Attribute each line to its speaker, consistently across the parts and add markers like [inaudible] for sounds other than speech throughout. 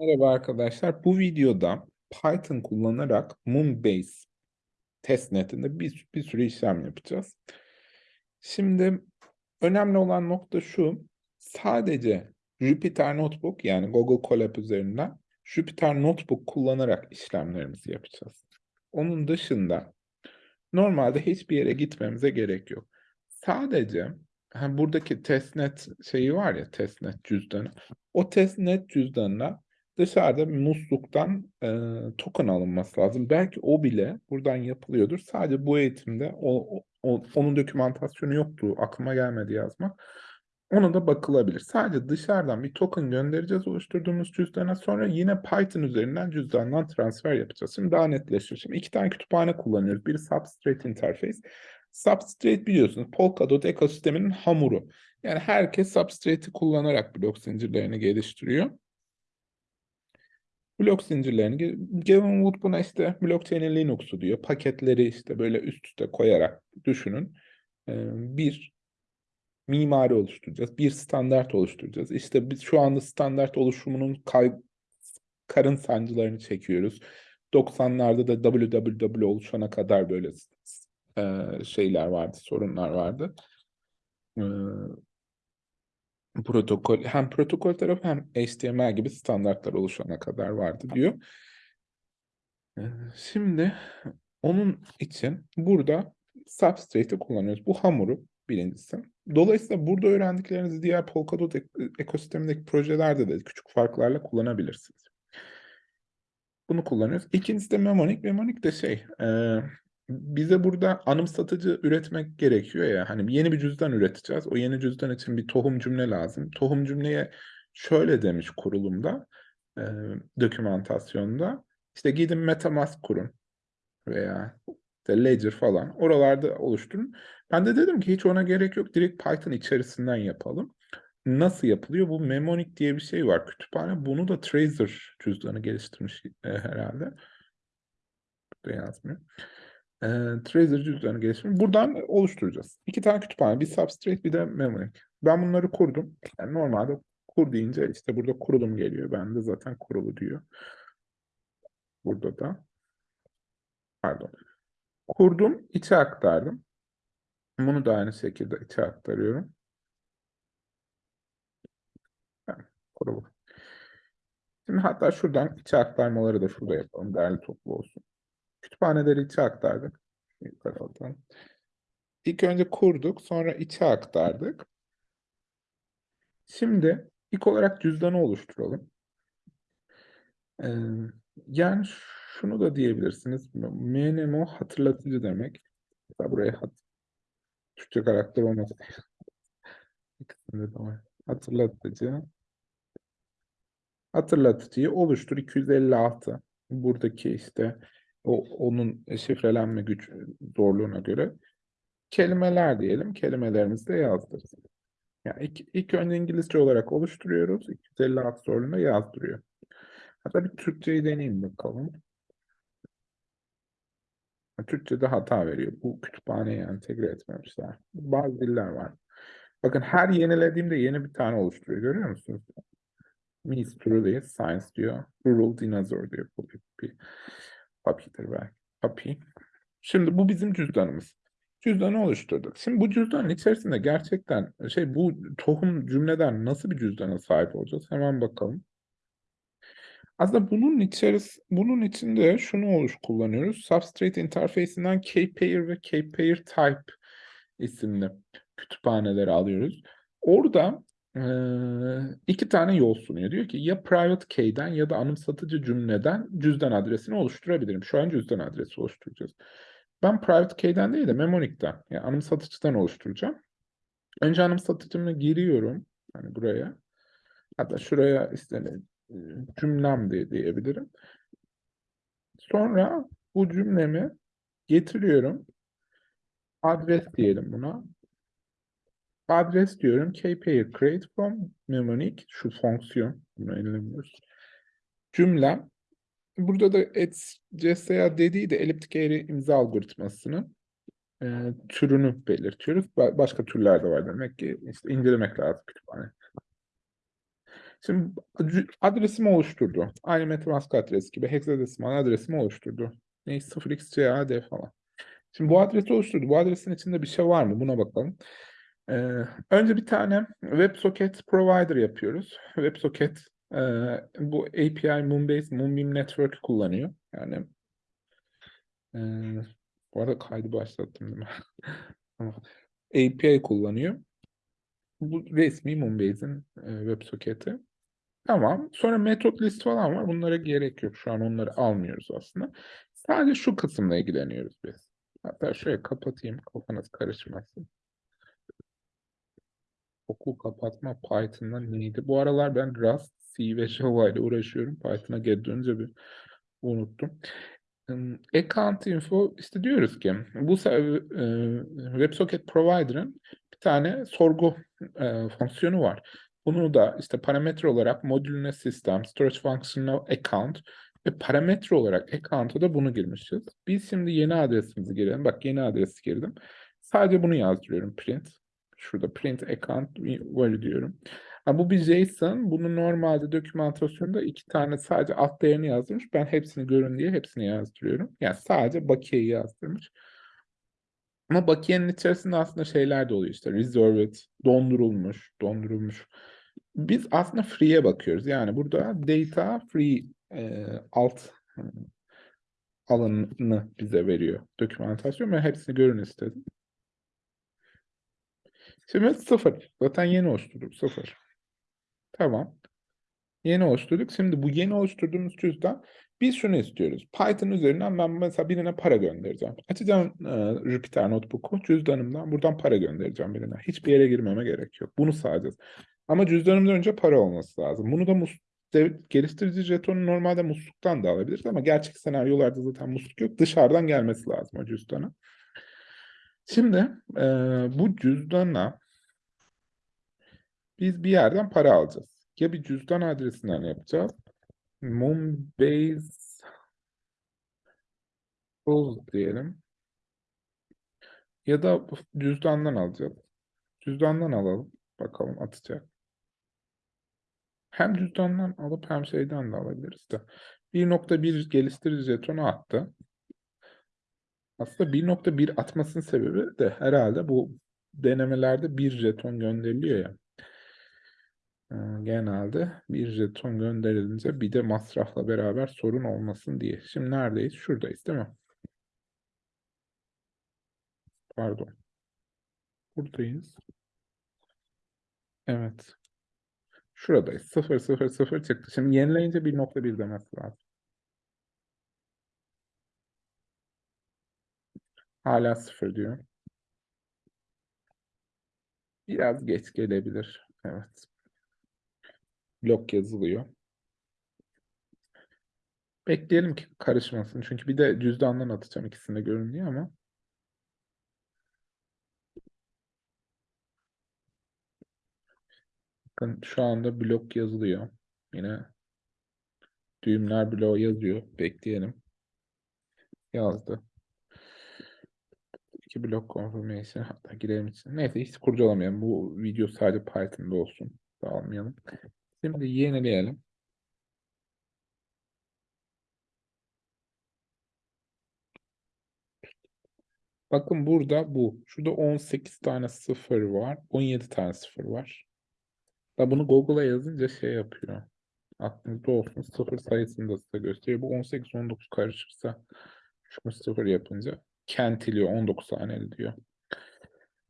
Speaker 1: Merhaba arkadaşlar. Bu videoda Python kullanarak Moonbase testnetinde bir, bir sürü işlem yapacağız. Şimdi önemli olan nokta şu. Sadece Jupyter Notebook yani Google Colab üzerinden Jupyter Notebook kullanarak işlemlerimizi yapacağız. Onun dışında normalde hiçbir yere gitmemize gerek yok. Sadece buradaki testnet şeyi var ya testnet cüzdanı. O testnet cüzdanına dışarıda musluktan e, token alınması lazım. Belki o bile buradan yapılıyordur. Sadece bu eğitimde o, o, onun dokümantasyonu yoktu. Aklıma gelmedi yazmak. Ona da bakılabilir. Sadece dışarıdan bir token göndereceğiz oluşturduğumuz cüzdana. Sonra yine Python üzerinden cüzdandan transfer yapacağız. Şimdi daha netleşir. Şimdi iki tane kütüphane kullanıyoruz. Biri Substrate Interface. Substrate biliyorsunuz Polkadot ekosisteminin hamuru. Yani herkes Substrate'i kullanarak blok zincirlerini geliştiriyor blok zincirlerini. Gavin Wood buna işte blockchain'in Linux'u diyor. Paketleri işte böyle üst üste koyarak düşünün. Bir mimari oluşturacağız. Bir standart oluşturacağız. İşte biz şu anda standart oluşumunun kay karın sancılarını çekiyoruz. 90'larda da www oluşana kadar böyle şeyler vardı, sorunlar vardı protokol hem protokol tarafı hem HTML gibi standartlar oluşana kadar vardı diyor. Ee, şimdi onun için burada Substrate'i kullanıyoruz. Bu hamuru birincisi. Dolayısıyla burada öğrendiklerinizi diğer Polkadot ekosistemindeki projelerde de küçük farklarla kullanabilirsiniz. Bunu kullanıyoruz. İkincisi de Memonic. Memonic de şey, e, bize burada anımsatıcı üretmek gerekiyor ya. Hani yeni bir cüzdan üreteceğiz. O yeni cüzdan için bir tohum cümle lazım. Tohum cümleye şöyle demiş kurulumda, e, dokümantasyonda. İşte gidin MetaMask kurun veya işte Ledger falan. Oralarda oluşturun. Ben de dedim ki hiç ona gerek yok. Direkt Python içerisinden yapalım. Nasıl yapılıyor? Bu Memonic diye bir şey var kütüphane. Bunu da Tracer cüzdanı geliştirmiş e, herhalde. Burada yazmıyor e, Trezor cüzdanı geliştirme. Buradan oluşturacağız. İki tane kütüphane. Bir Substrate bir de Memory. Ben bunları kurdum. Yani normalde kur deyince işte burada kurulum geliyor. Ben de zaten kurulu diyor. Burada da. Pardon. Kurdum, içe aktardım. Bunu da aynı şekilde içe aktarıyorum. Kurulu. Şimdi hatta şuradan içe aktarmaları da şurada yapalım. Değerli toplu olsun. Kütüphaneleri içe aktardık. İlk önce kurduk, sonra içe aktardık. Şimdi ilk olarak cüzdanı oluşturalım. Ee, yani şunu da diyebilirsiniz. MNMO hatırlatıcı demek. Mesela buraya hat Türkçe karakter olması. Hatırlatıcı. Hatırlatıcıyı oluştur 256. Buradaki işte o, onun şifrelenme güç zorluğuna göre kelimeler diyelim. Kelimelerimizi de yazdırırız. Yani ilk, ilk önce İngilizce olarak oluşturuyoruz. 256 zorluğuna yazdırıyor. Hatta bir Türkçeyi deneyeyim bakalım. Türkçe'de hata veriyor. Bu kütüphaneye entegre etmemişler. Bazı diller var. Bakın her yenilediğimde yeni bir tane oluşturuyor. Görüyor musunuz? Miss Truly Science diyor. Rural Dinosaur diyor. Bu Papi'dir belki. Papi. Şimdi bu bizim cüzdanımız. Cüzdanı oluşturduk. Şimdi bu cüzdanın içerisinde gerçekten şey bu tohum cümleden nasıl bir cüzdana sahip olacağız? Hemen bakalım. Aslında bunun içeris bunun içinde şunu oluş kullanıyoruz. Substrate interface'inden kpair ve kpair type isimli kütüphaneleri alıyoruz. Orada iki tane yol sunuyor. Diyor ki ya private key'den ya da anımsatıcı cümleden cüzdan adresini oluşturabilirim. Şu an cüzdan adresi oluşturacağız. Ben private key'den değil de memonic'ten yani anımsatıcıdan oluşturacağım. Önce anımsatıcımı giriyorum. Hani buraya. Hatta şuraya işte cümlem de diyebilirim. Sonra bu cümlemi getiriyorum. Adres diyelim buna adres diyorum. kpair create from mnemonic şu fonksiyon. Bunu elemiyoruz. Cümlem. Burada da CSA dediği de eliptik eğri imza algoritmasının e, türünü belirtiyoruz. Ba başka türler de var demek ki. işte incelemek lazım kütüphane. Şimdi adresimi oluşturdu. Aynı MetaMask adresi gibi hexadesimal adresimi oluşturdu. Ne 0xCAD falan. Şimdi bu adresi oluşturdu. Bu adresin içinde bir şey var mı? Buna bakalım. Ee, önce bir tane WebSocket provider yapıyoruz. WebSocket e, bu API Moonbase, Moonbeam Network kullanıyor. Yani e, bu arada kaydı başlattım değil mi? [laughs] API kullanıyor. Bu resmi Moonbase'in e, WebSocket'i. Tamam. Sonra metot list falan var. Bunlara gerek yok. Şu an onları almıyoruz aslında. Sadece şu kısımla ilgileniyoruz biz. Hatta şöyle kapatayım. Kafanız karışmasın. Okul kapatma Python'da neydi? Bu aralar ben Rust, C ve Java ile uğraşıyorum. Python'a geri dönünce bir unuttum. Account info işte diyoruz ki bu e, WebSocket Provider'ın bir tane sorgu e, fonksiyonu var. Bunu da işte parametre olarak modülüne sistem, storage function'ına account ve parametre olarak account'a da bunu girmişiz. Biz şimdi yeni adresimizi girelim. Bak yeni adresi girdim. Sadece bunu yazdırıyorum print. Şurada print account value diyorum. Ha, bu bir JSON. Bunu normalde dokümantasyonda iki tane sadece alt değerini yazdırmış. Ben hepsini görün diye hepsini yazdırıyorum. Yani sadece bakiyeyi yazdırmış. Ama bakiyenin içerisinde aslında şeyler de oluyor işte. Reserved, dondurulmuş, dondurulmuş. Biz aslında free'ye bakıyoruz. Yani burada data free e, alt e, alanını bize veriyor dokümantasyon. Ben hepsini görün istedim. Şimdi sıfır. Zaten yeni oluşturduk. Sıfır. Tamam. Yeni oluşturduk. Şimdi bu yeni oluşturduğumuz cüzdan biz şunu istiyoruz. Python üzerinden ben mesela birine para göndereceğim. Açacağım e, Jupyter Notebook'u cüzdanımdan buradan para göndereceğim birine. Hiçbir yere girmeme gerek yok. Bunu sağlayacağız. Ama cüzdanımdan önce para olması lazım. Bunu da mus geliştirici jetonu normalde musluktan da alabiliriz ama gerçek senaryolarda zaten musluk yok. Dışarıdan gelmesi lazım o cüzdana. Şimdi e, bu cüzdana biz bir yerden para alacağız. Ya bir cüzdan adresinden yapacağız. Moonbase Tools diyelim. Ya da cüzdandan alacağız. Cüzdandan alalım. Bakalım atacak. Hem cüzdandan alıp hem şeyden de alabiliriz de. 1.1 geliştirici jetonu attı. Aslında 1.1 atmasının sebebi de herhalde bu denemelerde bir jeton gönderiliyor ya. Ee, Genelde bir jeton gönderilince bir de masrafla beraber sorun olmasın diye. Şimdi neredeyiz? Şuradayız değil mi? Pardon. Buradayız. Evet. Şuradayız. 0 0 0 çıktı. Şimdi yenileyince 1.1 demesi lazım. Hala 0 diyor. Biraz geç gelebilir. Evet. Blok yazılıyor. Bekleyelim ki karışmasın. Çünkü bir de cüzdandan atacağım ikisini de görün diye ama. Bakın şu anda blok yazılıyor. Yine düğümler bloğu yazıyor. Bekleyelim. Yazdı. İki blok confirmation hatta girelim için. Neyse hiç kurcalamayalım. Bu video sadece Python'da olsun. Dağılmayalım. Şimdi yenileyelim. Bakın burada bu. Şurada 18 tane sıfır var. 17 tane sıfır var. Da bunu Google'a yazınca şey yapıyor. Aklınızda olsun. Sıfır sayısını da size gösteriyor. Bu 18-19 karışırsa şu sıfır yapınca kentiliyor. 19 tane diyor.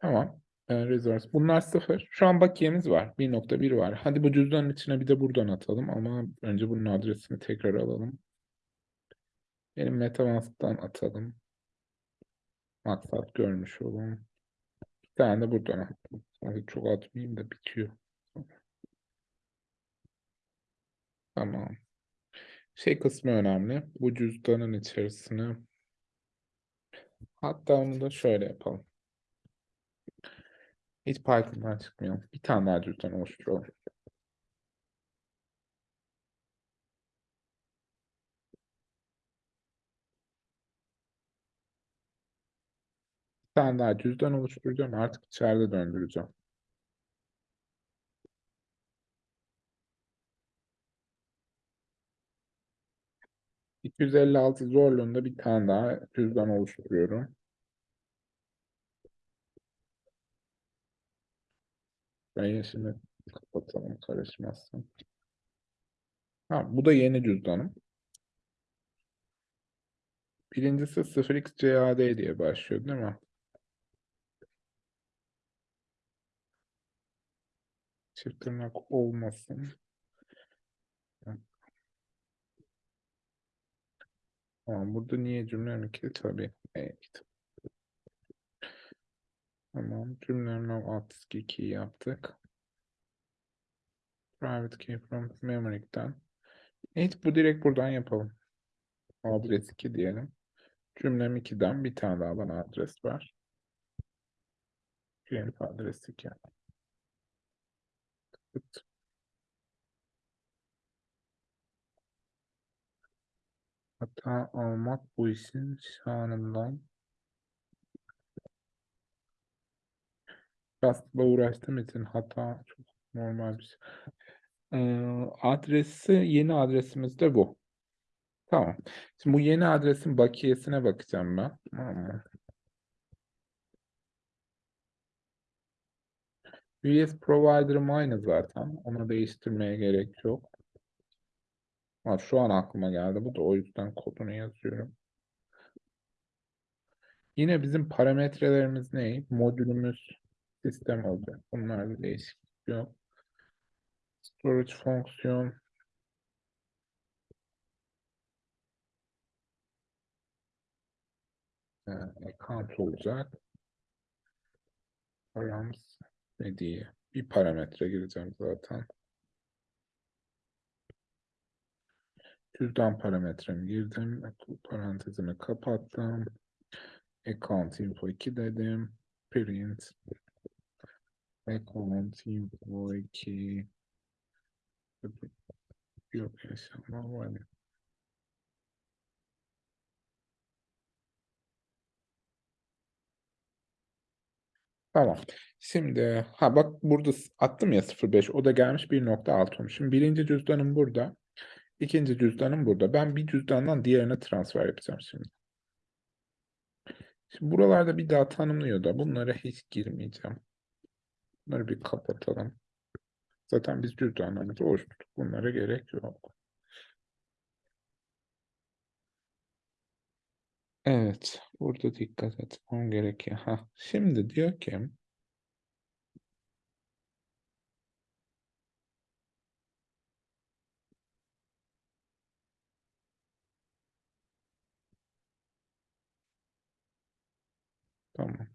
Speaker 1: Tamam. Resource. Bunlar sıfır. Şu an bakiyemiz var. 1.1 var. Hadi bu cüzdanın içine bir de buradan atalım ama önce bunun adresini tekrar alalım. Benim MetaMask'tan atalım. Maksat görmüş olun. Bir tane de buradan attım. Hadi çok atmayayım da bitiyor. Tamam. Şey kısmı önemli. Bu cüzdanın içerisine hatta onu da şöyle yapalım. Hiç Python'dan çıkmayalım. Bir tane daha cüzdan oluşturalım. Bir tane daha cüzdan oluşturacağım. Artık içeride döndüreceğim. 256 zorluğunda bir tane daha cüzdan oluşturuyorum. Ben yeşili kapatalım karışmasın. Ha, bu da yeni cüzdanım. Birincisi 0xCAD diye başlıyor değil mi? Çift tırnak olmasın. Tamam, burada niye cümle ki? Tabii. Evet. Tamam. Diski key yaptık. Private key from memory'den. Evet bu direkt buradan yapalım. Adres 2 diyelim. Cümlem 2'den bir tane daha bana adres var. Diyelim adres 2. Tık. Hata almak bu işin şanından. Rastla uğraştığım için hata çok normal bir şey. Ee, adresi yeni adresimiz de bu. Tamam. Şimdi bu yeni adresin bakiyesine bakacağım ben. Tamam mı? VS provider'ım aynı zaten. Onu değiştirmeye gerek yok. Ha, şu an aklıma geldi. Bu da o yüzden kodunu yazıyorum. Yine bizim parametrelerimiz ne? Modülümüz sistem olacak. Bunlarda değişiklik yok. Storage fonksiyon e, account olacak. Params ne diye bir parametre gireceğim zaten. Cüzdan parametremi girdim. Parantezimi kapattım. Account info 2 dedim. Print. Account info 2. Yok yaşama var. Tamam. Şimdi ha bak burada attım ya 05 o da gelmiş 1.6 olmuş. Şimdi birinci cüzdanım burada. İkinci cüzdanım burada. Ben bir cüzdandan diğerine transfer yapacağım şimdi. Şimdi buralarda bir daha tanımlıyor da bunlara hiç girmeyeceğim. Bunları bir kapatalım. Zaten biz cüzdanlarımızı oluşturduk. Bunlara gerek yok. Evet. Burada dikkat etmem gerekiyor. Ha, şimdi diyor ki Tamam.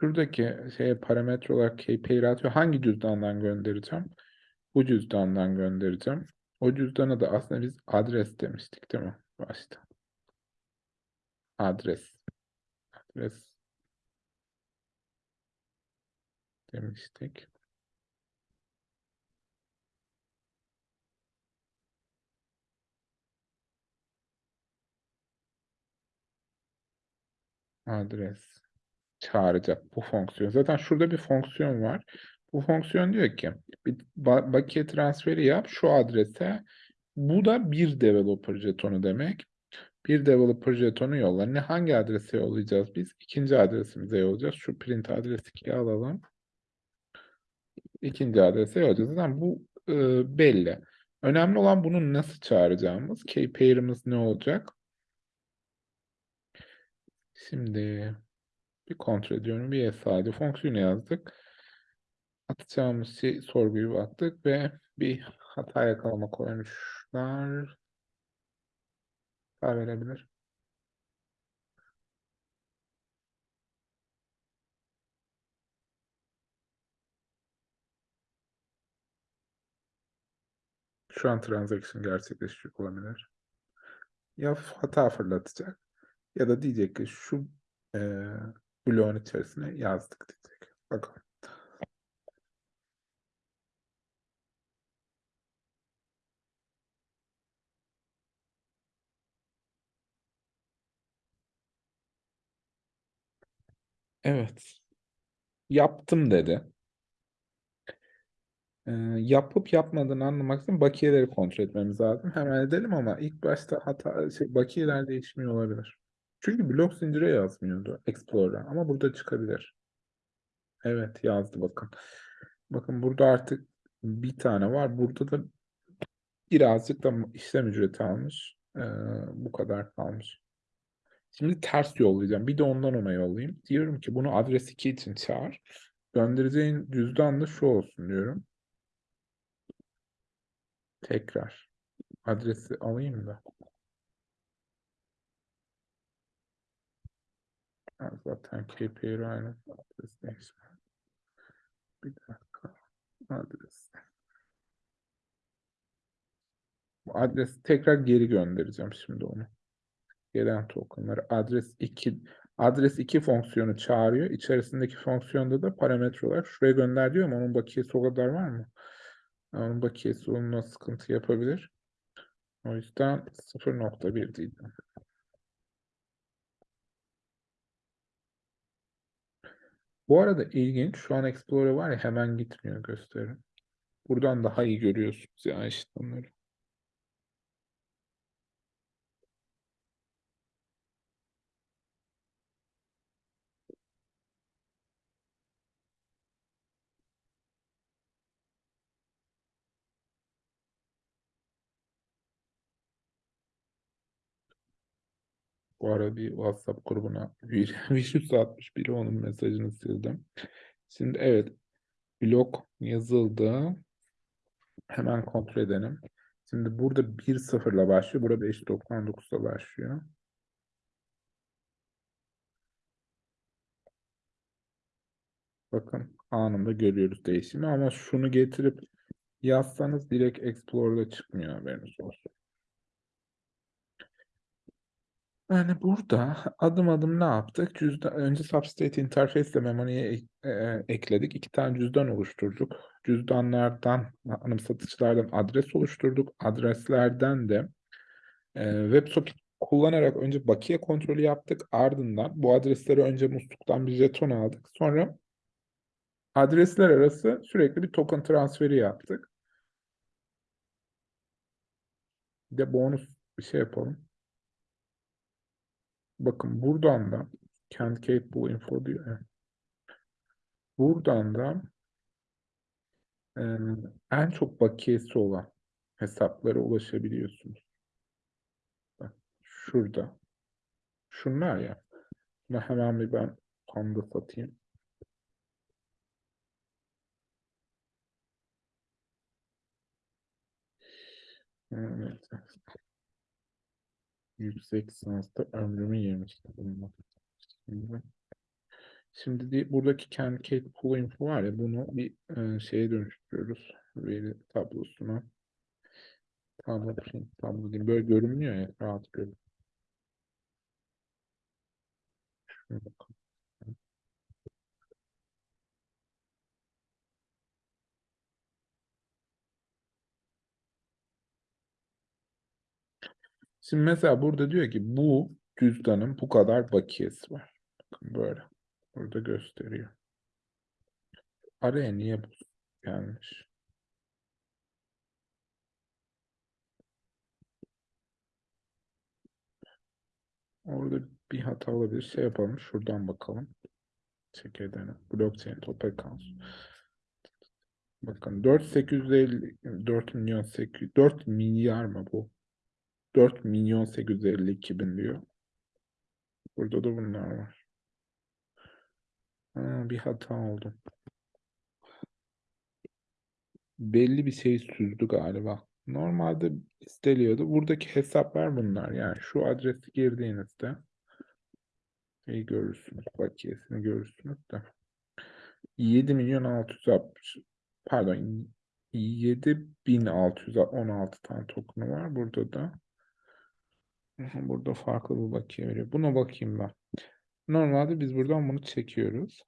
Speaker 1: Şuradaki şeye parametre olarak KPI atıyor. Hangi cüzdandan göndereceğim? Bu cüzdandan göndereceğim. O cüzdana da aslında biz adres demiştik değil mi? Başta. Adres. Adres demiştik. Adres çağıracak bu fonksiyon. Zaten şurada bir fonksiyon var. Bu fonksiyon diyor ki bir bakiye transferi yap şu adrese. Bu da bir developer jetonu demek. Bir developer jetonu yolla. Ne hangi adrese yollayacağız biz? İkinci adresimize yollayacağız. Şu print adresi 2'yi alalım. İkinci adrese yollayacağız. Zaten bu e, belli. Önemli olan bunu nasıl çağıracağımız. Key pair'ımız ne olacak? Şimdi bir kontrol ediyorum. Bir sade fonksiyonu yazdık. Atacağımız şey, sorguyu baktık ve bir hata yakalama koymuşlar. Hata verebilir. Şu an transaction gerçekleşecek olabilir. Ya hata fırlatacak ya da diyecek ki şu e, bloğun içerisine yazdık diyecek. Bakalım. Evet. Yaptım dedi. Ee, yapıp yapmadığını anlamak için bakiyeleri kontrol etmemiz lazım. Hemen edelim ama ilk başta hata şey, bakiyeler değişmiyor olabilir. Çünkü blok zincire yazmıyordu Explorer'a ama burada çıkabilir. Evet yazdı bakın. Bakın burada artık bir tane var. Burada da birazcık da işlem ücreti almış. Ee, bu kadar kalmış. Şimdi ters yollayacağım. Bir de ondan ona yollayayım. Diyorum ki bunu adres 2 için çağır. Göndereceğin cüzdan da şu olsun diyorum. Tekrar. Adresi alayım da. Zaten KPI aynı. Adres değişme. Bir dakika. Adres. Bu adresi tekrar geri göndereceğim şimdi onu. Gelen tokenları adres 2 adres 2 fonksiyonu çağırıyor. İçerisindeki fonksiyonda da parametre olarak şuraya gönder diyor ama onun bakiyesi o kadar var mı? Onun bakiyesi onunla sıkıntı yapabilir. O yüzden 0.1 diyeceğim. Bu arada ilginç. Şu an Explorer var ya hemen gitmiyor gösterim. Buradan daha iyi görüyorsunuz ya işlemleri. Bu ara bir WhatsApp grubuna [laughs] virüs atmış biri onun mesajını sildim. Şimdi evet blok yazıldı. Hemen kontrol edelim. Şimdi burada 1 sıfırla başlıyor. Burada 5.99'la başlıyor. Bakın anında görüyoruz değişimi ama şunu getirip yazsanız direkt Explorer'da çıkmıyor haberiniz olsun. Yani burada adım adım ne yaptık? Cüzdan, önce Substrate Interface ile memoriye e, ekledik. İki tane cüzdan oluşturduk. Cüzdanlardan, anımsatıcılardan adres oluşturduk. Adreslerden de e, WebSocket kullanarak önce bakiye kontrolü yaptık. Ardından bu adresleri önce musluktan bir jeton aldık. Sonra adresler arası sürekli bir token transferi yaptık. Bir de bonus bir şey yapalım. Bakın buradan da can't capable info diyor. Buradan da en çok bakiyesi olan hesaplara ulaşabiliyorsunuz. Bak, şurada. Şunlar ya. Bunu hemen bir ben panda satayım. Evet. Yüksek lisansta ömrümü yemiştim. bununla. Şimdi, şimdi buradaki kendi Kate Pool info var ya bunu bir e, şeye dönüştürüyoruz. Veri tablosuna. Tablo tablo diyeyim. Böyle görünmüyor ya rahat görün. Şuna bakalım. Şimdi mesela burada diyor ki bu cüzdanın bu kadar bakiyesi var. Bakın böyle. Burada gösteriyor. Araya niye bu gelmiş? Orada bir hata olabilir. Şey yapalım. Şuradan bakalım. Çekirdeğine. Blockchain top accounts. Bakın 4850 4 milyon 800 4 milyar mı bu? 4 milyon 852 bin diyor. Burada da bunlar var. Ha, bir hata oldu. Belli bir şey süzdü galiba. Normalde isteliyordu. Buradaki hesaplar bunlar. Yani şu adresi girdiğinizde iyi görürsünüz. Bakiyesini görürsünüz de. 7 milyon 660 pardon 7616 tane token'ı var. Burada da burada farklı bir bakiye veriyor. Buna bakayım ben. Normalde biz buradan bunu çekiyoruz.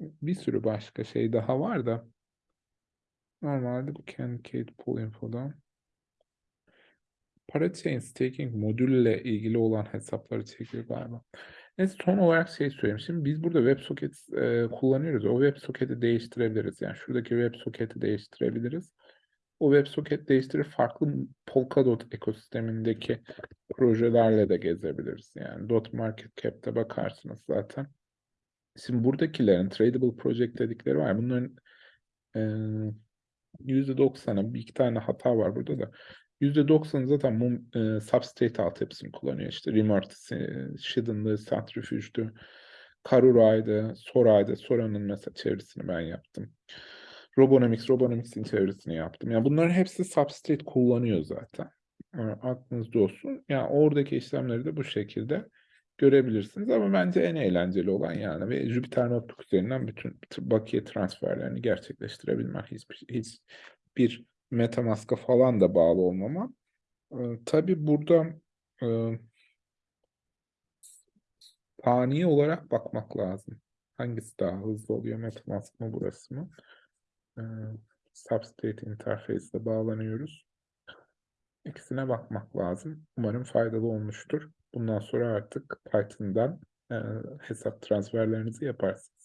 Speaker 1: Bir sürü başka şey daha var da. Normalde bu Cancade Pool Info'dan. Parachain Staking modülle ilgili olan hesapları çekiyor galiba. Neyse son olarak şey söyleyeyim. Şimdi biz burada WebSocket e, kullanıyoruz. O WebSocket'i değiştirebiliriz. Yani şuradaki WebSocket'i değiştirebiliriz. O WebSocket değiştirir farklı Polkadot ekosistemindeki projelerle de gezebiliriz. Yani dot market cap'te bakarsınız zaten. Şimdi buradakilerin tradable project dedikleri var. Bunların e, %90'a bir iki tane hata var burada da. %90'ı zaten mum, e, substrate altyapısını kullanıyor. İşte Remortis'i, Shield'ındı, Centrifuge'du, Karura'ydı, Sora'ydı. Sora'nın mesela çevirisini ben yaptım. Robonomics, Robonomics'in çevirisini yaptım. Yani bunların hepsi substrate kullanıyor zaten. E, aklınızda olsun. Yani oradaki işlemleri de bu şekilde görebilirsiniz. Ama bence en eğlenceli olan yani ve Jupyter Notebook üzerinden bütün bakiye transferlerini gerçekleştirebilmek. Hiçbir, hiç bir MetaMask'a falan da bağlı olmama. Ee, tabii burada e, saniye olarak bakmak lazım. Hangisi daha hızlı oluyor? MetaMask mı burası mı? Ee, Substrate interface ile bağlanıyoruz. İkisine bakmak lazım. Umarım faydalı olmuştur. Bundan sonra artık Python'dan e, hesap transferlerinizi yaparsınız.